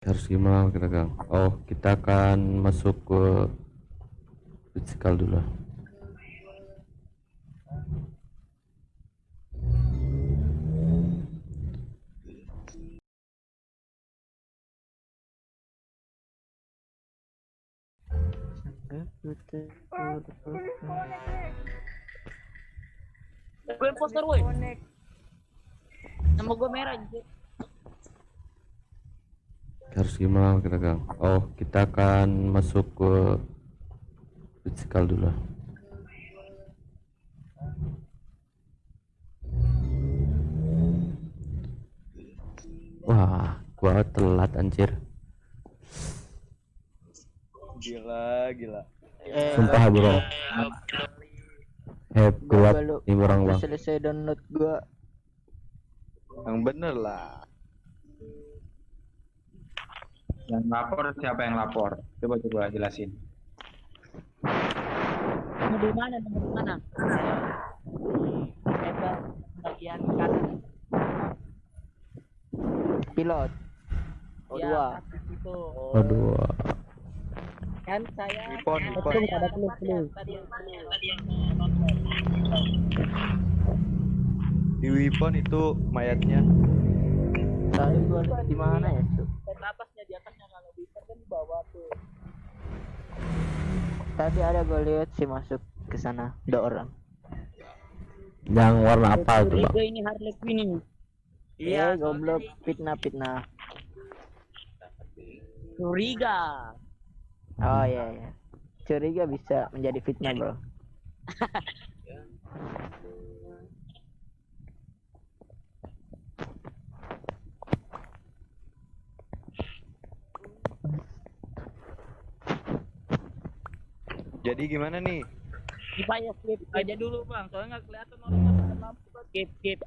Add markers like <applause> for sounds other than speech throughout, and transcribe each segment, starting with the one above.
harus gimana kita gang oh kita akan masuk ke physical dulu Gue imposter woi. Nama gue merah. Harus gimana kita gang oh kita akan masuk ke physical dulu wah gua telat anjir Gila, gila. Sumpah bro eh kuat Gua ini orang bang selesai download gua. Yang bener lah. Yang lapor siapa yang lapor? Coba coba jelasin. Di mana? Di mana? Ada bagian kanan. Pilot. Oh Ya, dua. atas itu. aduh Kan saya Tadi yang? Tadi yang nonton. Di Wipon itu mayatnya. Tadi gua di mana ya, Cuk? Dan atasnya di atasnya kalau bisa kan di bawah tuh. Tadi ada gua lihat sih masuk ke sana, ada orang. yang warna apa tuh bang Curiga ini Harley Quinn ini. Iya, goblok fitnah fitnah. Curiga. Oh iya iya. Curiga bisa menjadi fitnah, Bro. <laughs> Jadi gimana nih? Ya skip aja dulu bang, soalnya nggak kelihatan orang yang pakai lampu. Bang. Skip skip.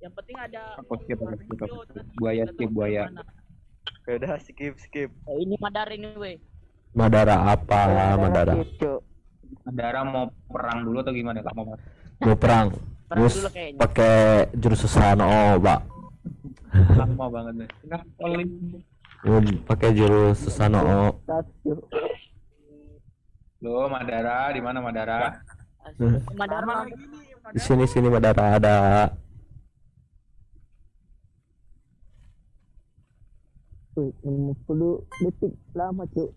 Yang penting ada. Aku skip, aku skip, skip. Buaya skip, buaya. Ya Udah skip skip. Eh, ini Madar ini weh. Madara apa Madara Cuk. Saudara mau perang dulu atau gimana? Kamu mau mau perang Perang terus dulu kayaknya. pakai jurus sesano oh pak lama banget nih. Pakai jurus oh Cuk. Lo Madara, di mana Madara? Madar mana? di sini sini Madara ada Wih, 50 detik lama, Cuk.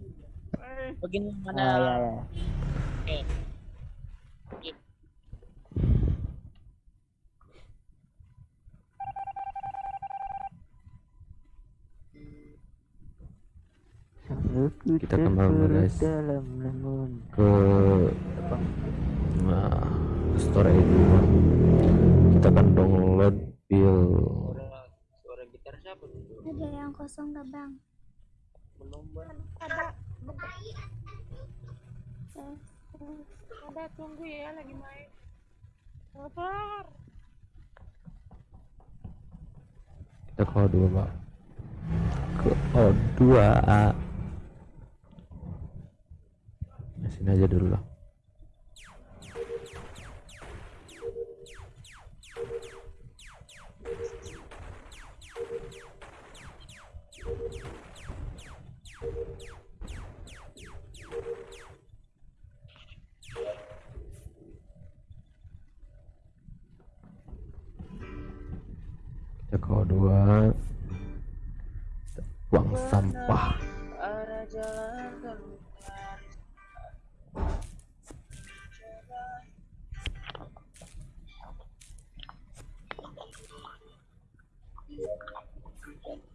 Begini Ah, mana? iya iya. Kita kembali, guys. dalam lemon. ke nah, store itu kita akan download file Suara gitar siapa? Ada yang kosong gak bang? Belum bang. Ada. Ada tunggu ya lagi main. Sabar. kita ke O2 pak ke O2 nah, aja dulu lah. Ke O2 buang sampah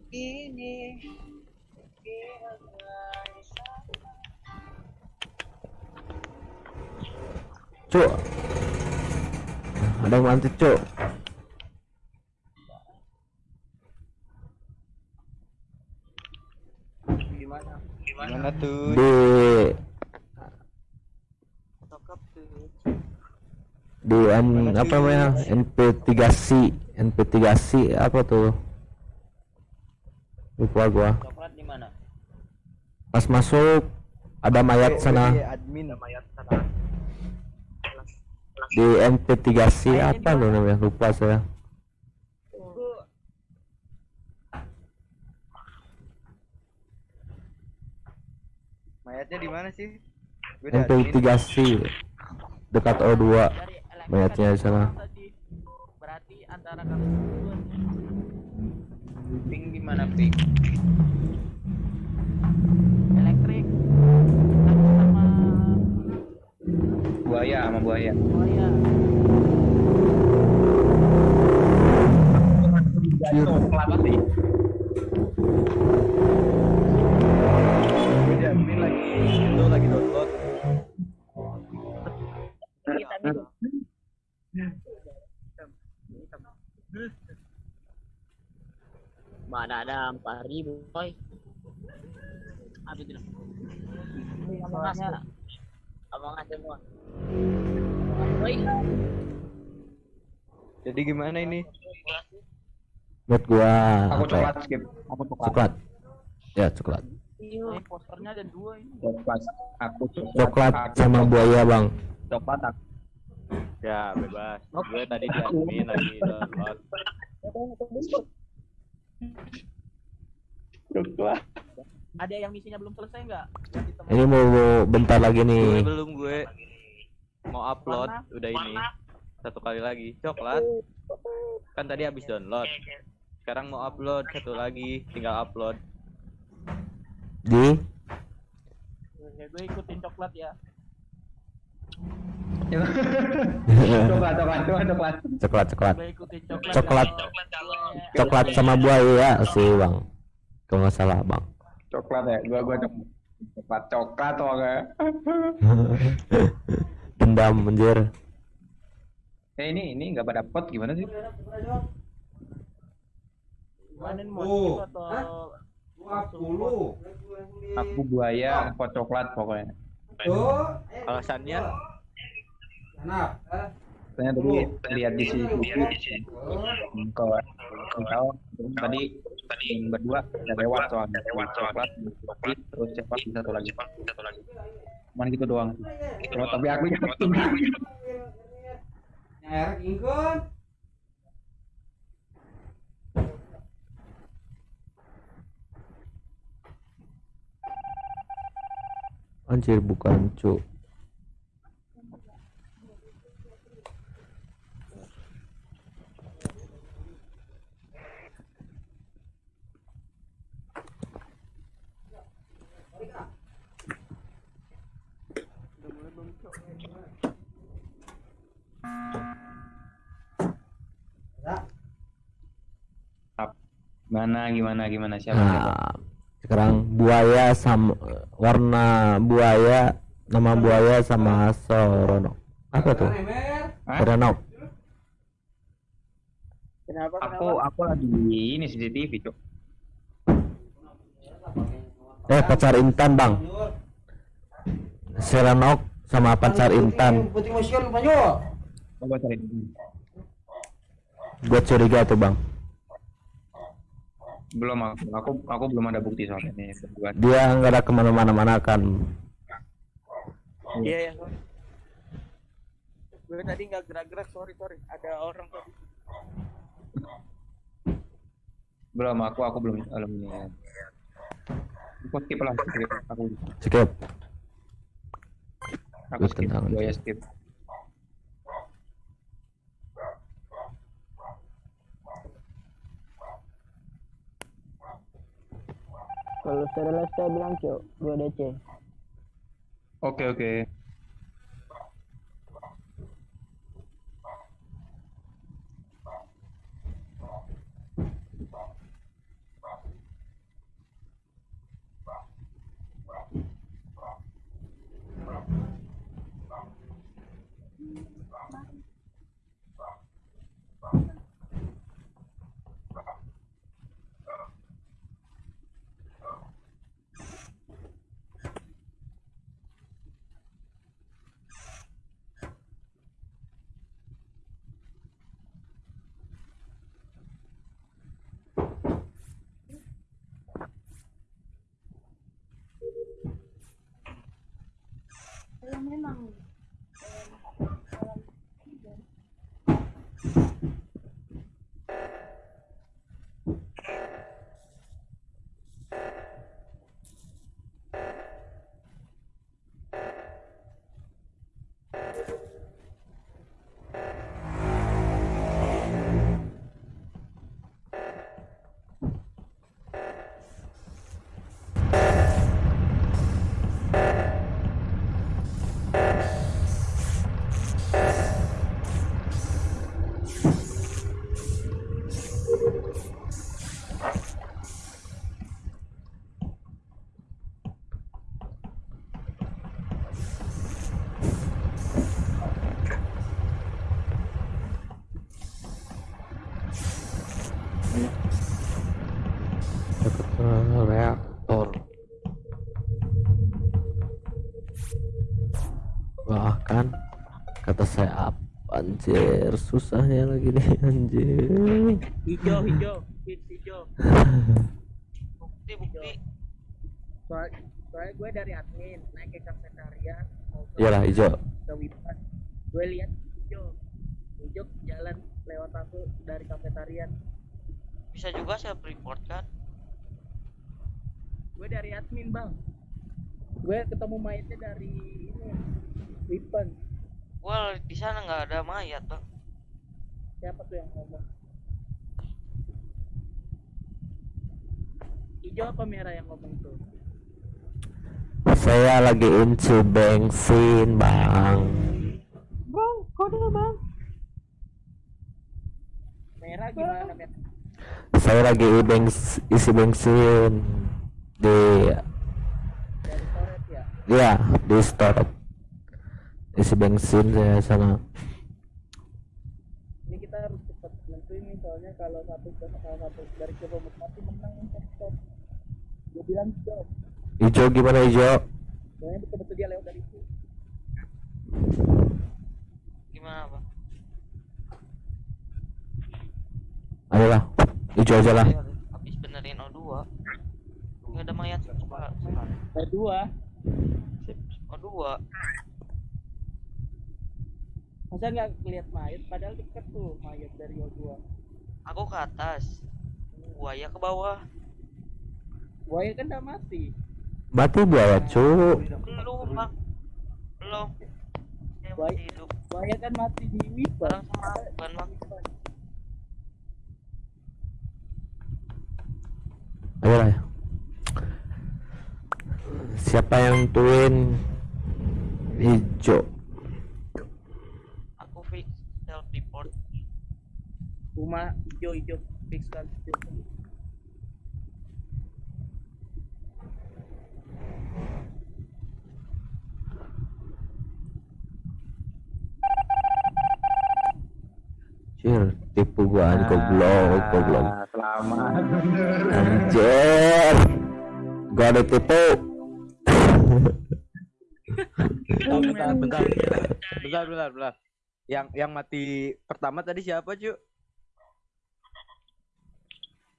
Ini. Cuk. Ada yang mantip cuk. Gimana? Gimana tuh? di. Di N, apa namanya? NP3C NP3C apa tuh lupa gua. Coklat di mana? pas masuk ada mayat sana. admin. Mayat sana. di NP3C apa tuh namanya? Lupa saya. Mayatnya di mana sih? Gue udah MPI 3 C dekat O2 Dari elektrik mayatnya di sana. Berarti antara kami Ping di mana ping? elektrik aku sama Buaya sama buaya. buaya Kelapa sih. di admin lagi itu lagi download. kita nih mana ada empat ribu boy aduh tidak soalnya abang semua boy Jadi gimana ini? Menurut gua Aku apa ya? coklat skip. Aku coklat. Coklat. Ya, coklat. ini posternya ada dua ini Coklat. Aku coklat. Coklat sama buaya, Bang. Coklat aku. Ya bebas. Gue tadi di admin lagi Coklat. ada yang misinya belum selesai nggak? Ini mau mau bentar lagi Gue nih. belum gue. Mau upload Mana? udah ini. Satu kali lagi. Coklat. Kan tadi habis download. Sekarang mau upload satu lagi. Tinggal upload. Di? Ya gue ikutin coklat ya Coklat, coklat, coklat, coklat. coklat coklat. coklat Coklat. Coklat sama buaya sih, Bang. Kalau nggak salah, Bang. Coklat ya, gua gua coklat. Coklat, coklat tuh enggak. <laughs> Dendam anjir. Eh ini ini enggak pada pot gimana sih? Skip atau Aku buaya, pot coklat pokoknya. alasannya Saya tadi lihat di sini. Kau kau tadi tadi berdua udah lewat soalnya. Lewat coklat terus cepat satu lagi? satu lagi? Cuman gitu doang. Cuma, tapi aku yakin Anjir bukan, Cuk. Gimana gimana gimana siapa siapa Nah, sekarang buaya sama warna buaya nama buaya sama Sorono. Apa tuh? Sorono. kenapa aku aku lagi ini CCTV cok Eh pacar Intan bang. Serenok sama pacar Intan. cari Gue curiga tuh bang. Belum aku aku aku belum ada bukti soalnya ini Dia nggak ada ke mana-mana mana kan. iya ya gue tadi nggak gerak-gerak sorry sorry ada orang tadi belum aku aku belum belum ini ya. aku skip lah skip aku Skip. aku skip tendang gua ya aja. skip Kalau selesai bilang cok, gua DC. oke oke memang Wah kan kata saya apa anjir susah ya lagi nih anjir Hijau, <laughs> hijau, hijau. Bukti bukti. Soal, soalnya gue dari admin naik ke ke, iyalah hijau ke Wipan. Gue lihat hijau, hijau jalan lewat aku dari kafetarian. Bisa juga self report kan? Gue dari admin bang. Gue ketemu mayatnya dari ini Wipan. Well di sana nggak ada mayat bang. Siapa tuh yang ngomong? Hijau apa merah yang ngomong tuh? saya lagi inci bensin bang Bang, kode bang. Merah gimana merah? saya lagi bengs- isi bensin di ya. ya di store isi bensin saya sana Ini kita harus cepat nentuin nih soalnya kalau satu kalau satu dari kelompok mati menang stop. Gue bilang stop. hijau gimana hijau Soalnya betul-betul dia lewat dari itu. Gimana bang? ayolah hijau aja lah Iya, Habis benerin O2 nggak ada mayat coba sekarang. Ada dua. O2 Masa nggak lihat mayat? Padahal deket tuh mayat dari O2. aku ke atas buaya ke bawah Buaya kan udah mati. mati buaya cu belum bang belum dia Buaya. masih hidup Buaya kan mati di bareng Wipan. sama bukan bang ayolah siapa yang tuin hijau aku fix self report Rumah hijau hijau fix kan hijau. Cir, tipu gua anjir goblok, goblok. Ah, Selamat. Anjir. Gua ada tipu. Bentar, bentar. Bentar, bentar, bentar. Yang yang mati pertama tadi siapa, Cu?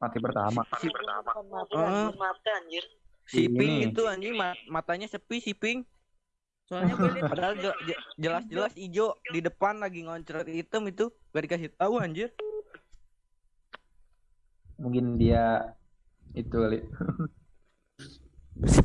Mati pertama. si pertama mati Ah. anjir mati anjir Si. Ping itu anjing ma- matanya sepi si Ping. Soalnya gue lihat Padahal je- je- jelas-jelas hijau di depan lagi ngoncret hitam itu gak dikasih tahu anjir. Mungkin dia itu kali. <laughs> Si